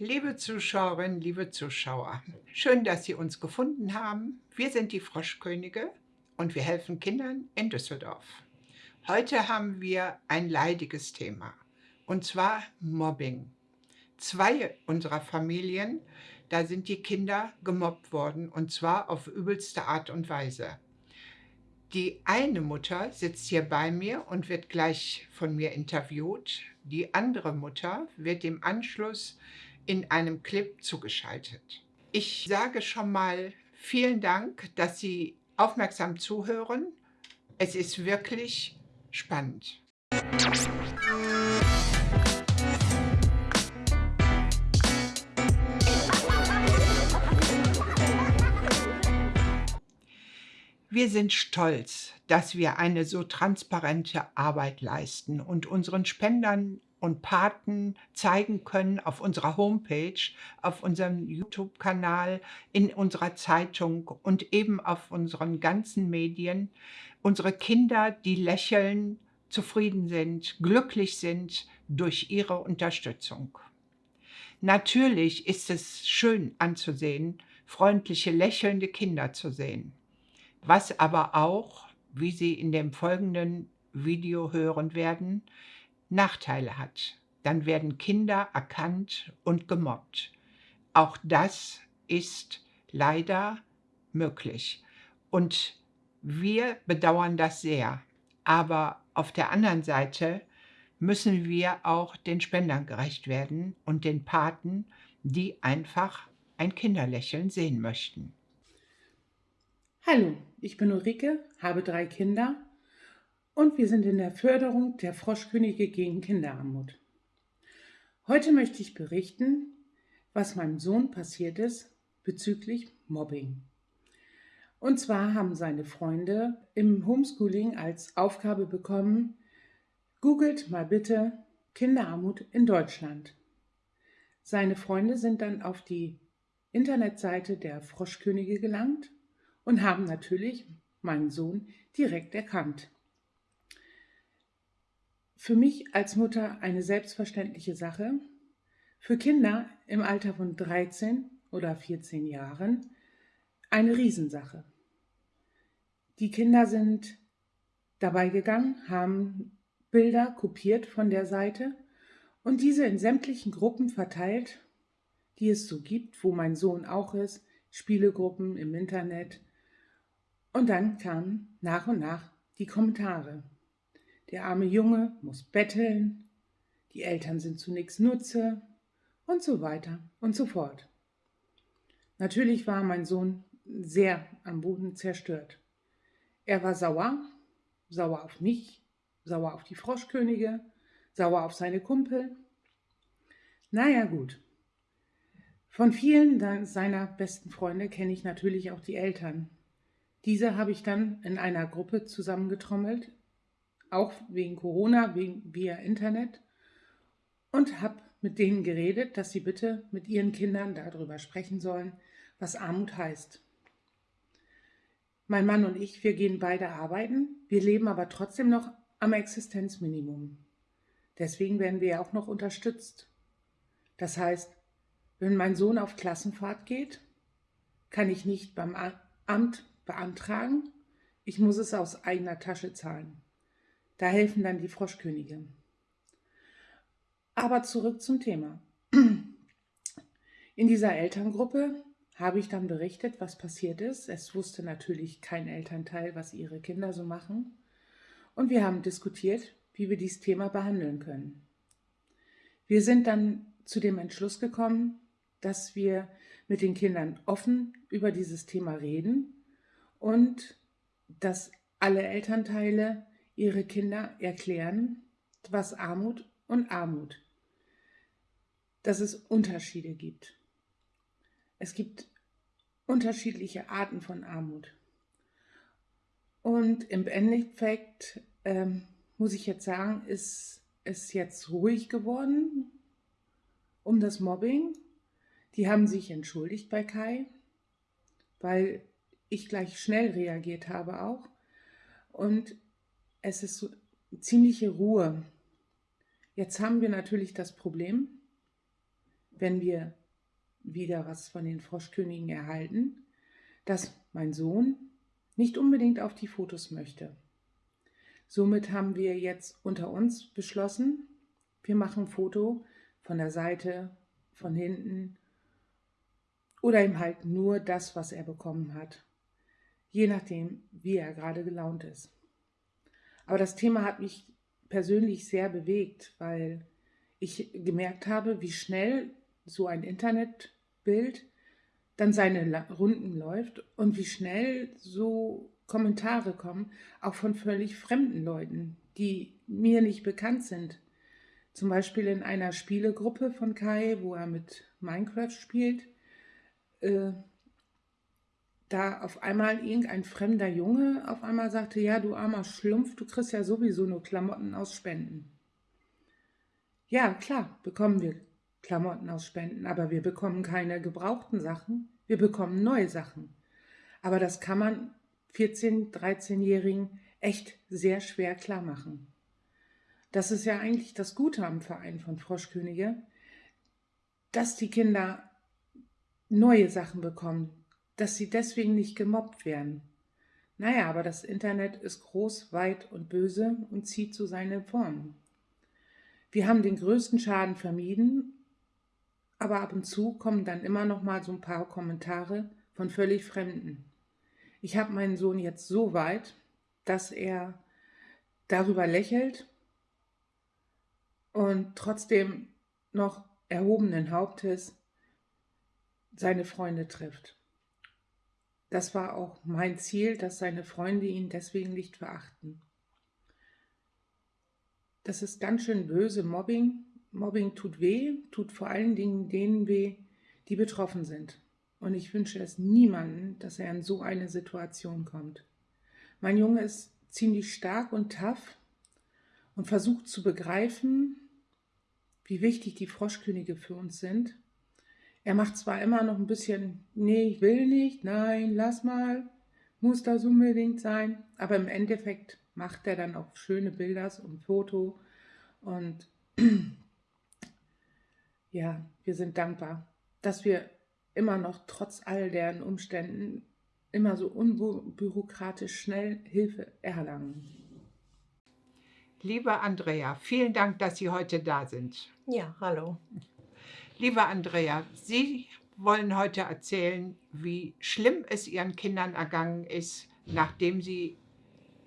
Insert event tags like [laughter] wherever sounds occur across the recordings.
Liebe Zuschauerinnen, liebe Zuschauer, schön, dass Sie uns gefunden haben. Wir sind die Froschkönige und wir helfen Kindern in Düsseldorf. Heute haben wir ein leidiges Thema, und zwar Mobbing. Zwei unserer Familien, da sind die Kinder gemobbt worden, und zwar auf übelste Art und Weise. Die eine Mutter sitzt hier bei mir und wird gleich von mir interviewt. Die andere Mutter wird im Anschluss in einem Clip zugeschaltet. Ich sage schon mal vielen Dank, dass Sie aufmerksam zuhören. Es ist wirklich spannend. Wir sind stolz, dass wir eine so transparente Arbeit leisten und unseren Spendern und Paten zeigen können auf unserer Homepage, auf unserem YouTube-Kanal, in unserer Zeitung und eben auf unseren ganzen Medien. Unsere Kinder, die lächeln, zufrieden sind, glücklich sind durch ihre Unterstützung. Natürlich ist es schön anzusehen, freundliche, lächelnde Kinder zu sehen. Was aber auch, wie Sie in dem folgenden Video hören werden, Nachteile hat. Dann werden Kinder erkannt und gemobbt. Auch das ist leider möglich. Und wir bedauern das sehr. Aber auf der anderen Seite müssen wir auch den Spendern gerecht werden und den Paten, die einfach ein Kinderlächeln sehen möchten. Hallo, ich bin Ulrike, habe drei Kinder und wir sind in der Förderung der Froschkönige gegen Kinderarmut. Heute möchte ich berichten, was meinem Sohn passiert ist bezüglich Mobbing. Und zwar haben seine Freunde im Homeschooling als Aufgabe bekommen, googelt mal bitte Kinderarmut in Deutschland. Seine Freunde sind dann auf die Internetseite der Froschkönige gelangt und haben natürlich meinen Sohn direkt erkannt für mich als Mutter eine selbstverständliche Sache. Für Kinder im Alter von 13 oder 14 Jahren eine Riesensache. Die Kinder sind dabei gegangen, haben Bilder kopiert von der Seite und diese in sämtlichen Gruppen verteilt, die es so gibt, wo mein Sohn auch ist, Spielegruppen im Internet. Und dann kamen nach und nach die Kommentare. Der arme Junge muss betteln, die Eltern sind zunächst Nutze und so weiter und so fort. Natürlich war mein Sohn sehr am Boden zerstört. Er war sauer, sauer auf mich, sauer auf die Froschkönige, sauer auf seine Kumpel. Naja gut. Von vielen seiner besten Freunde kenne ich natürlich auch die Eltern. Diese habe ich dann in einer Gruppe zusammengetrommelt, auch wegen Corona, wegen, via Internet und habe mit denen geredet, dass sie bitte mit ihren Kindern darüber sprechen sollen, was Armut heißt. Mein Mann und ich, wir gehen beide arbeiten, wir leben aber trotzdem noch am Existenzminimum. Deswegen werden wir auch noch unterstützt. Das heißt, wenn mein Sohn auf Klassenfahrt geht, kann ich nicht beim Amt beantragen, ich muss es aus eigener Tasche zahlen. Da helfen dann die Froschkönige. Aber zurück zum Thema. In dieser Elterngruppe habe ich dann berichtet, was passiert ist. Es wusste natürlich kein Elternteil, was ihre Kinder so machen. Und wir haben diskutiert, wie wir dieses Thema behandeln können. Wir sind dann zu dem Entschluss gekommen, dass wir mit den Kindern offen über dieses Thema reden und dass alle Elternteile ihre Kinder erklären, was Armut und Armut, dass es Unterschiede gibt. Es gibt unterschiedliche Arten von Armut. Und im Endeffekt ähm, muss ich jetzt sagen, ist es jetzt ruhig geworden um das Mobbing. Die haben sich entschuldigt bei Kai, weil ich gleich schnell reagiert habe auch. Und es ist so ziemliche Ruhe. Jetzt haben wir natürlich das Problem, wenn wir wieder was von den Froschkönigen erhalten, dass mein Sohn nicht unbedingt auf die Fotos möchte. Somit haben wir jetzt unter uns beschlossen, wir machen ein Foto von der Seite, von hinten oder ihm halt nur das, was er bekommen hat. Je nachdem, wie er gerade gelaunt ist. Aber das Thema hat mich persönlich sehr bewegt, weil ich gemerkt habe, wie schnell so ein Internetbild dann seine Runden läuft und wie schnell so Kommentare kommen, auch von völlig fremden Leuten, die mir nicht bekannt sind. Zum Beispiel in einer Spielegruppe von Kai, wo er mit Minecraft spielt, äh, da auf einmal irgendein fremder Junge auf einmal sagte, ja, du armer Schlumpf, du kriegst ja sowieso nur Klamotten aus Spenden. Ja, klar, bekommen wir Klamotten aus Spenden, aber wir bekommen keine gebrauchten Sachen, wir bekommen neue Sachen. Aber das kann man 14-, 13-Jährigen echt sehr schwer klar machen. Das ist ja eigentlich das Gute am Verein von Froschkönige, dass die Kinder neue Sachen bekommen, dass sie deswegen nicht gemobbt werden. Naja, aber das Internet ist groß, weit und böse und zieht zu seinen Formen. Wir haben den größten Schaden vermieden, aber ab und zu kommen dann immer noch mal so ein paar Kommentare von völlig Fremden. Ich habe meinen Sohn jetzt so weit, dass er darüber lächelt und trotzdem noch erhobenen Hauptes seine Freunde trifft. Das war auch mein Ziel, dass seine Freunde ihn deswegen nicht verachten. Das ist ganz schön böse Mobbing. Mobbing tut weh, tut vor allen Dingen denen weh, die betroffen sind. Und ich wünsche es niemandem, dass er in so eine Situation kommt. Mein Junge ist ziemlich stark und tough und versucht zu begreifen, wie wichtig die Froschkönige für uns sind er macht zwar immer noch ein bisschen, nee, ich will nicht, nein, lass mal, muss das unbedingt sein, aber im Endeffekt macht er dann auch schöne Bilder und Foto und [clears throat] ja, wir sind dankbar, dass wir immer noch trotz all deren Umständen immer so unbürokratisch schnell Hilfe erlangen. Liebe Andrea, vielen Dank, dass Sie heute da sind. Ja, hallo. Liebe Andrea, Sie wollen heute erzählen, wie schlimm es Ihren Kindern ergangen ist, nachdem Sie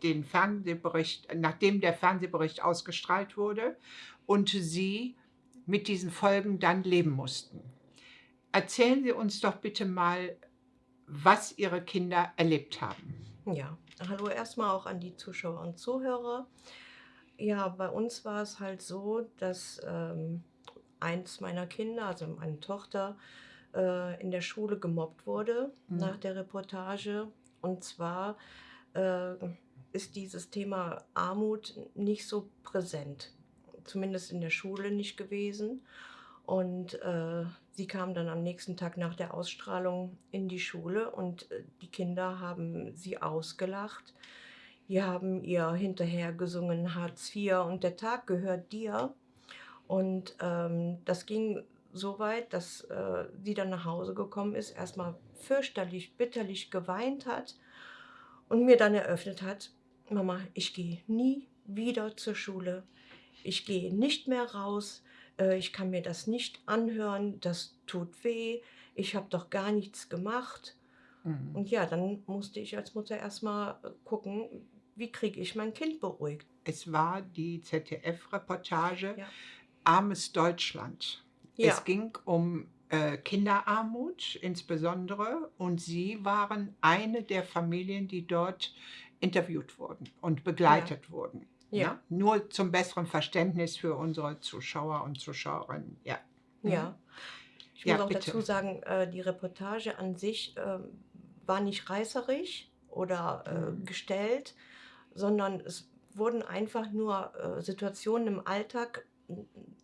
den Fernsehbericht, nachdem der Fernsehbericht ausgestrahlt wurde und Sie mit diesen Folgen dann leben mussten. Erzählen Sie uns doch bitte mal, was Ihre Kinder erlebt haben. Ja, hallo erstmal auch an die Zuschauer und Zuhörer. Ja, bei uns war es halt so, dass ähm, eins meiner Kinder, also meine Tochter, äh, in der Schule gemobbt wurde mhm. nach der Reportage. Und zwar äh, ist dieses Thema Armut nicht so präsent, zumindest in der Schule nicht gewesen. Und äh, sie kam dann am nächsten Tag nach der Ausstrahlung in die Schule und äh, die Kinder haben sie ausgelacht. Die haben ihr hinterher gesungen Hartz IV und der Tag gehört dir. Und ähm, das ging so weit, dass äh, sie dann nach Hause gekommen ist, erstmal fürchterlich, bitterlich geweint hat und mir dann eröffnet hat, Mama, ich gehe nie wieder zur Schule. Ich gehe nicht mehr raus. Äh, ich kann mir das nicht anhören. Das tut weh. Ich habe doch gar nichts gemacht. Mhm. Und ja, dann musste ich als Mutter erstmal gucken, wie kriege ich mein Kind beruhigt. Es war die ZDF-Reportage. Ja armes Deutschland. Ja. Es ging um äh, Kinderarmut insbesondere und Sie waren eine der Familien, die dort interviewt wurden und begleitet ja. wurden. Ja. Ne? Nur zum besseren Verständnis für unsere Zuschauer und Zuschauerinnen. Ja. Ja. Mhm. Ich muss ja, auch bitte. dazu sagen, äh, die Reportage an sich äh, war nicht reißerisch oder äh, mhm. gestellt, sondern es wurden einfach nur Situationen im Alltag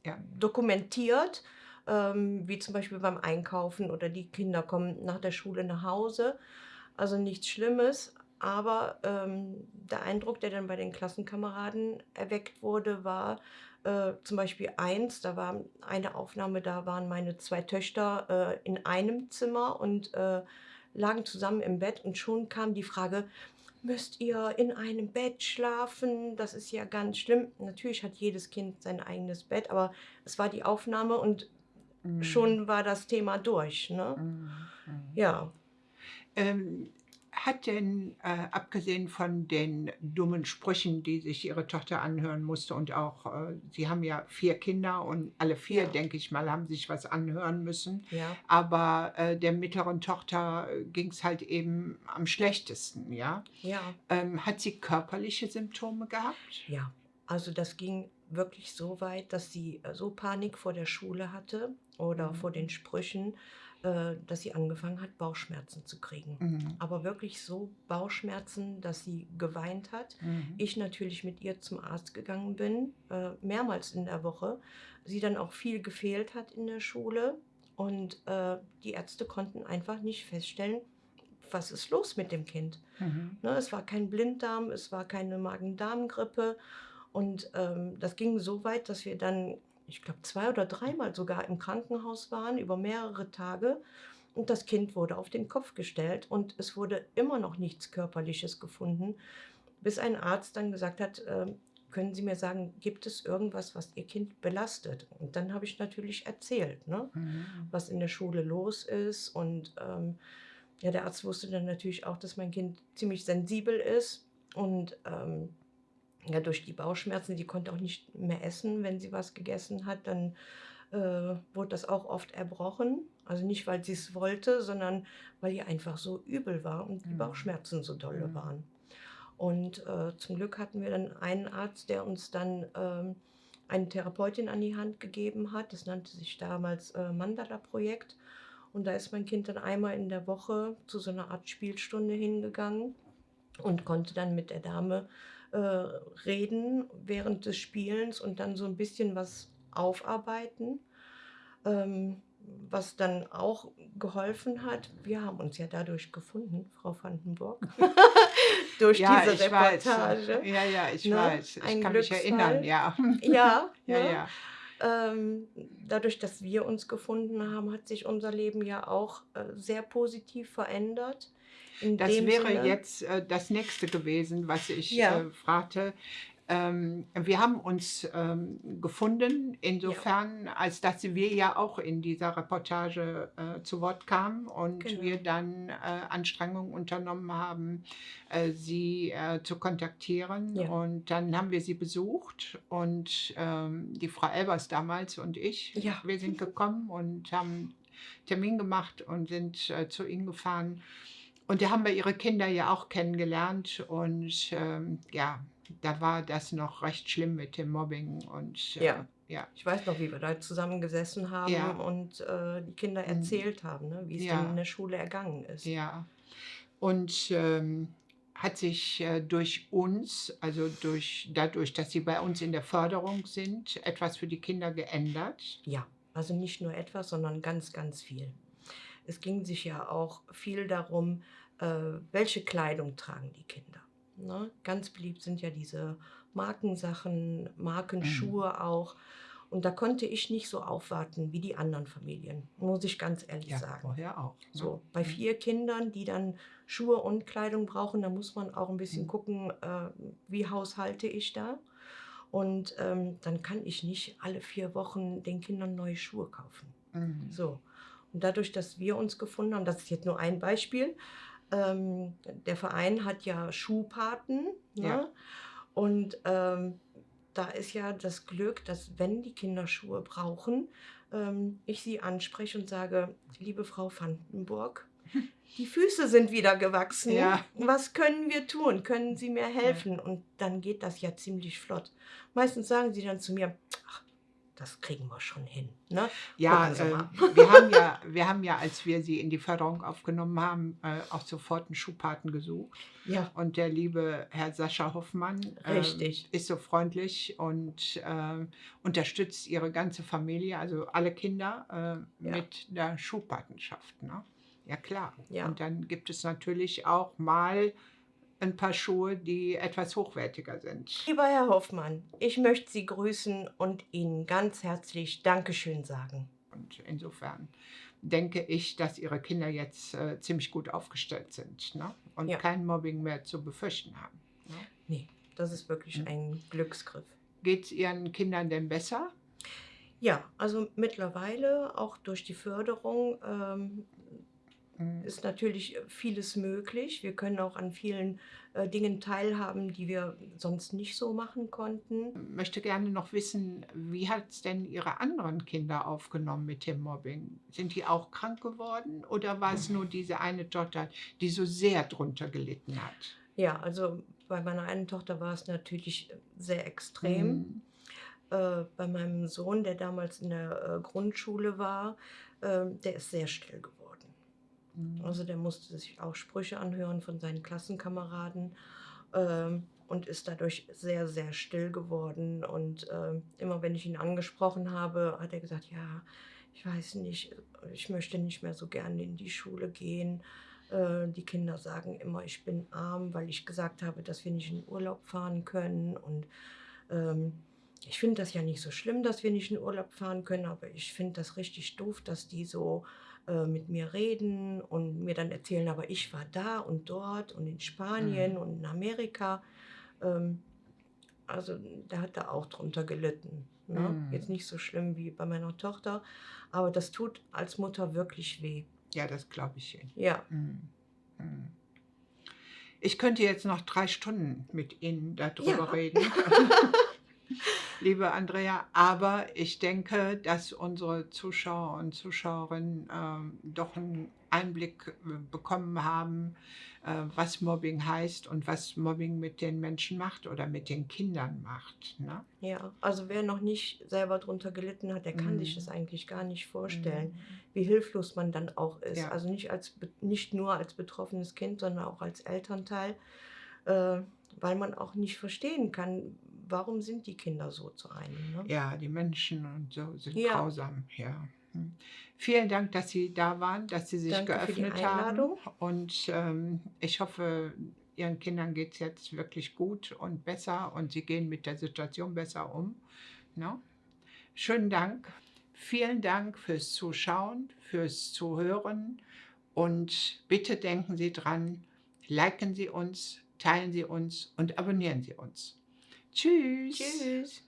ja, dokumentiert, ähm, wie zum Beispiel beim Einkaufen oder die Kinder kommen nach der Schule nach Hause. Also nichts Schlimmes, aber ähm, der Eindruck, der dann bei den Klassenkameraden erweckt wurde, war, Äh, zum Beispiel eins, da war eine Aufnahme, da waren meine zwei Töchter äh, in einem Zimmer und äh, lagen zusammen im Bett und schon kam die Frage, müsst ihr in einem Bett schlafen? Das ist ja ganz schlimm. Natürlich hat jedes Kind sein eigenes Bett, aber es war die Aufnahme und Mhm. schon war das Thema durch. Ne? Mhm. Mhm. Ja, Ähm, hat denn, äh, abgesehen von den dummen Sprüchen, die sich Ihre Tochter anhören musste und auch, äh, Sie haben ja vier Kinder und alle vier, ja, denke ich mal, haben sich was anhören müssen. ja, Aber äh, der mittleren Tochter ging es halt eben am schlechtesten, ja. ja, Ähm, hat sie körperliche Symptome gehabt? ja. Also das ging wirklich so weit, dass sie äh, so Panik vor der Schule hatte oder vor den Mhm. Sprüchen, äh, dass sie angefangen hat, Bauchschmerzen zu kriegen. Mhm. Aber wirklich so Bauchschmerzen, dass sie geweint hat. Mhm. Ich natürlich mit ihr zum Arzt gegangen bin, äh, mehrmals in der Woche. Sie dann auch viel gefehlt hat in der Schule. Und äh, die Ärzte konnten einfach nicht feststellen, was ist los mit dem Kind. Mhm. Ne, es war kein Blinddarm, es war keine Magen-Darm-Grippe. Und ähm, das ging so weit, dass wir dann, ich glaube, zwei oder dreimal sogar im Krankenhaus waren, über mehrere Tage. Und das Kind wurde auf den Kopf gestellt und es wurde immer noch nichts Körperliches gefunden, bis ein Arzt dann gesagt hat, ähm, können Sie mir sagen, gibt es irgendwas, was Ihr Kind belastet? Und dann habe ich natürlich erzählt, ne, Mhm. was in der Schule los ist. Und ähm, ja, der Arzt wusste dann natürlich auch, dass mein Kind ziemlich sensibel ist und ähm, ja, durch die Bauchschmerzen, die konnte auch nicht mehr essen, wenn sie was gegessen hat, dann äh, wurde das auch oft erbrochen. Also nicht, weil sie es wollte, sondern weil ihr einfach so übel war und die Mhm. Bauchschmerzen so dolle Mhm. waren. Und äh, zum Glück hatten wir dann einen Arzt, der uns dann ähm, eine Therapeutin an die Hand gegeben hat. Das nannte sich damals äh, Mandala-Projekt. Und da ist mein Kind dann einmal in der Woche zu so einer Art Spielstunde hingegangen und konnte dann mit der Dame äh, reden während des Spielens und dann so ein bisschen was aufarbeiten. Ähm, was dann auch geholfen hat, wir haben uns ja dadurch gefunden, Frau Vandenburg, [laughs] [laughs] durch Ja, diese ich weiß. Reportage. Ja, ja, ich Ne? weiß. Ich Ein kann mich erinnern, Glücksfall. ja. Ja, [laughs] Ja, ne? ja. Ähm, dadurch, dass wir uns gefunden haben, hat sich unser Leben ja auch äh, sehr positiv verändert. Das wäre Sinne, jetzt äh, das nächste gewesen, was ich Ja. äh, fragte. Ähm, wir haben uns ähm, gefunden, insofern, als dass wir ja auch in dieser Reportage äh, zu Wort kamen und Genau. wir dann äh, Anstrengungen unternommen haben, äh, sie äh, zu kontaktieren. Ja. Und dann haben wir sie besucht und ähm, die Frau Elbers damals und ich, Ja. wir sind gekommen und haben Termin gemacht und sind äh, zu ihnen gefahren. Und da haben wir ihre Kinder ja auch kennengelernt und ähm, ja, da war das noch recht schlimm mit dem Mobbing und äh, Ja. ja. Ich weiß noch, wie wir da zusammengesessen haben Ja. und äh, die Kinder Mhm. erzählt haben, ne, wie es Ja. in der Schule ergangen ist. Ja. Und ähm, hat sich äh, durch uns, also durch, dadurch, dass sie bei uns in der Förderung sind, etwas für die Kinder geändert? Ja, also nicht nur etwas, sondern ganz, ganz viel. Es ging sich ja auch viel darum, äh, welche Kleidung tragen die Kinder. Ne? Ganz beliebt sind ja diese Markensachen, Markenschuhe auch. Und da konnte ich nicht so aufwarten wie die anderen Familien, muss ich ganz ehrlich sagen. vorher auch. ne? So, bei Mhm. vier Kindern, die dann Schuhe und Kleidung brauchen, da muss man auch ein bisschen Mhm. gucken, äh, wie haushalte ich da. Und ähm, dann kann ich nicht alle vier Wochen den Kindern neue Schuhe kaufen. Mhm. So. Und dadurch, dass wir uns gefunden haben, das ist jetzt nur ein Beispiel, ähm, der Verein hat ja Schuhpaten. Ne? Ja. Und ähm, da ist ja das Glück, dass wenn die Kinder Schuhe brauchen, ähm, ich sie anspreche und sage, liebe Frau Vandenburg, [laughs] die Füße sind wieder gewachsen. Ja. Was können wir tun? Können Sie mir helfen? Und dann geht das ja ziemlich flott. Meistens sagen sie dann zu mir, ach, das kriegen wir schon hin. Ne? Ja, äh, [laughs] wir, haben ja, [laughs] wir haben ja, als wir sie in die Förderung aufgenommen haben, äh, auch sofort einen Schuhpaten gesucht. Ja, Und der liebe Herr Sascha Hoffmann Richtig. ist so freundlich und ähm, unterstützt ihre ganze Familie, also alle Kinder, äh, Ja. mit der Schuhpatenschaft. Ne? Ja, klar. Ja. Und dann gibt es natürlich auch mal ein paar Schuhe, die etwas hochwertiger sind. Lieber Herr Hoffmann, ich möchte Sie grüßen und Ihnen ganz herzlich Dankeschön sagen. Und insofern denke ich, dass Ihre Kinder jetzt äh, ziemlich gut aufgestellt sind ne? und Ja. kein Mobbing mehr zu befürchten haben. Ne? Nee, das ist wirklich Mhm. ein Glücksgriff. Geht es Ihren Kindern denn besser? Ja, also mittlerweile, auch durch die Förderung, ähm. Ist natürlich vieles möglich. Wir können auch an vielen äh, Dingen teilhaben, die wir sonst nicht so machen konnten. möchte gerne noch wissen, wie hat es denn Ihre anderen Kinder aufgenommen mit dem Mobbing? Sind die auch krank geworden oder war es nur diese eine Tochter, die so sehr drunter gelitten hat? Ja, also bei meiner einen Tochter war es natürlich sehr extrem. Mhm. Äh, bei meinem Sohn, der damals in der äh, Grundschule war, ähm, der ist sehr still geworden. Mhm. Also der musste sich auch Sprüche anhören von seinen Klassenkameraden ähm, und ist dadurch sehr, sehr still geworden. Und ähm, immer wenn ich ihn angesprochen habe, hat er gesagt, ja, ich weiß nicht, ich möchte nicht mehr so gerne in die Schule gehen. Äh, die Kinder sagen immer, ich bin arm, weil ich gesagt habe, dass wir nicht in Urlaub fahren können. Und ähm, ich finde das ja nicht so schlimm, dass wir nicht in Urlaub fahren können, aber ich finde das richtig doof, dass die so äh, mit mir reden und mir dann erzählen, aber ich war da und dort und in Spanien Mhm. und in Amerika. Ähm, also da hat er auch drunter gelitten. Ne? Mhm. Jetzt nicht so schlimm wie bei meiner Tochter, aber das tut als Mutter wirklich weh. Ja, das glaube ich Ihnen. Ja, Mhm. Mhm. Ich könnte jetzt noch drei Stunden mit Ihnen darüber Ja. reden, [laughs] [laughs] liebe Andrea, aber ich denke, dass unsere Zuschauer und Zuschauerinnen ähm, doch einen Einblick äh, bekommen haben, äh, was Mobbing heißt und was Mobbing mit den Menschen macht oder mit den Kindern macht. Ne? ja. Also wer noch nicht selber drunter gelitten hat, der kann sich Mhm. das eigentlich gar nicht vorstellen. Mhm. wie hilflos man dann auch ist. Ja. Also nicht, als, nicht nur als betroffenes Kind, sondern auch als Elternteil, äh, weil man auch nicht verstehen kann, warum sind die Kinder so zu einem. Ne? Ja, die Menschen und so sind Ja. grausam, ja. Hm. Vielen Dank, dass Sie da waren, dass Sie sich Danke für die geöffnet haben. Einladung. Und ähm, ich hoffe, Ihren Kindern geht es jetzt wirklich gut und besser und Sie gehen mit der Situation besser um. Ne? Schönen Dank. Vielen Dank fürs Zuschauen, fürs Zuhören und bitte denken Sie dran, liken Sie uns, teilen Sie uns und abonnieren Sie uns. Tschüss. Tschüss.